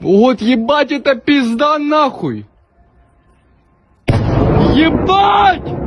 Вот ебать это пизда нахуй! Ебать!